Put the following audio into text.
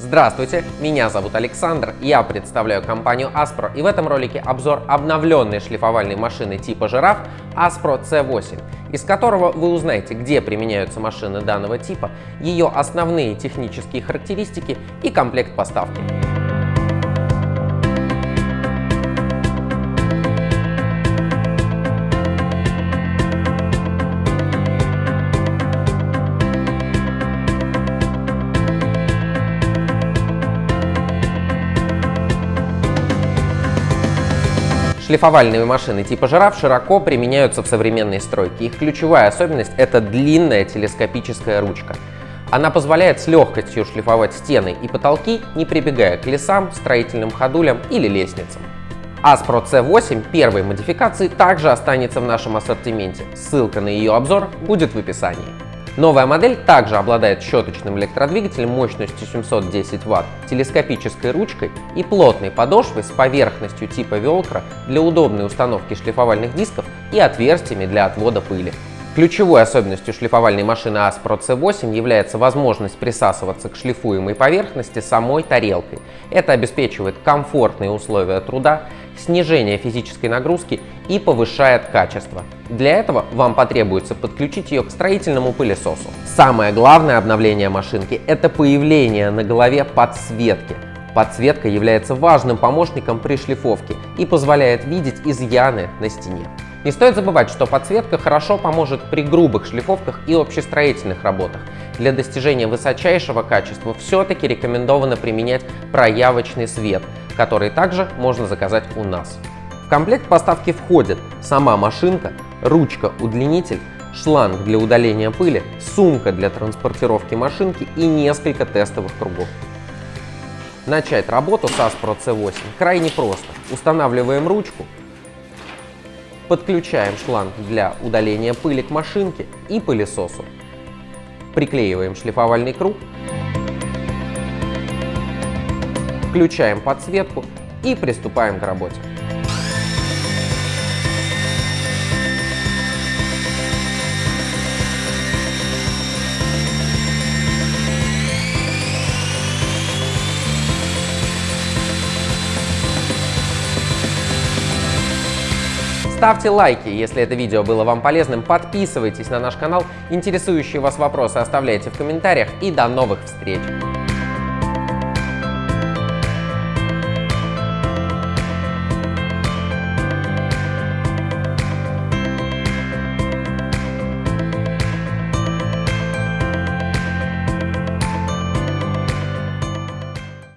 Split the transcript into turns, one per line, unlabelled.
Здравствуйте, меня зовут Александр, я представляю компанию Aspro и в этом ролике обзор обновленной шлифовальной машины типа жираф Aspro C8, из которого вы узнаете, где применяются машины данного типа, ее основные технические характеристики и комплект поставки. Шлифовальные машины типа жираф широко применяются в современной стройке. Их ключевая особенность — это длинная телескопическая ручка. Она позволяет с легкостью шлифовать стены и потолки, не прибегая к лесам, строительным ходулям или лестницам. Aspro C8 первой модификации также останется в нашем ассортименте. Ссылка на ее обзор будет в описании. Новая модель также обладает щеточным электродвигателем мощностью 710 Вт, телескопической ручкой и плотной подошвой с поверхностью типа велкро для удобной установки шлифовальных дисков и отверстиями для отвода пыли. Ключевой особенностью шлифовальной машины Aspro C8 является возможность присасываться к шлифуемой поверхности самой тарелкой. Это обеспечивает комфортные условия труда, снижение физической нагрузки и повышает качество. Для этого вам потребуется подключить ее к строительному пылесосу. Самое главное обновление машинки – это появление на голове подсветки. Подсветка является важным помощником при шлифовке и позволяет видеть изъяны на стене. Не стоит забывать, что подсветка хорошо поможет при грубых шлифовках и общестроительных работах. Для достижения высочайшего качества все-таки рекомендовано применять проявочный свет, который также можно заказать у нас. В комплект поставки входит сама машинка, ручка-удлинитель, шланг для удаления пыли, сумка для транспортировки машинки и несколько тестовых кругов. Начать работу с Aspro C8 крайне просто. Устанавливаем ручку, Подключаем шланг для удаления пыли к машинке и пылесосу. Приклеиваем шлифовальный круг. Включаем подсветку и приступаем к работе. Ставьте лайки, если это видео было вам полезным, подписывайтесь на наш канал, интересующие вас вопросы оставляйте в комментариях. И до новых встреч!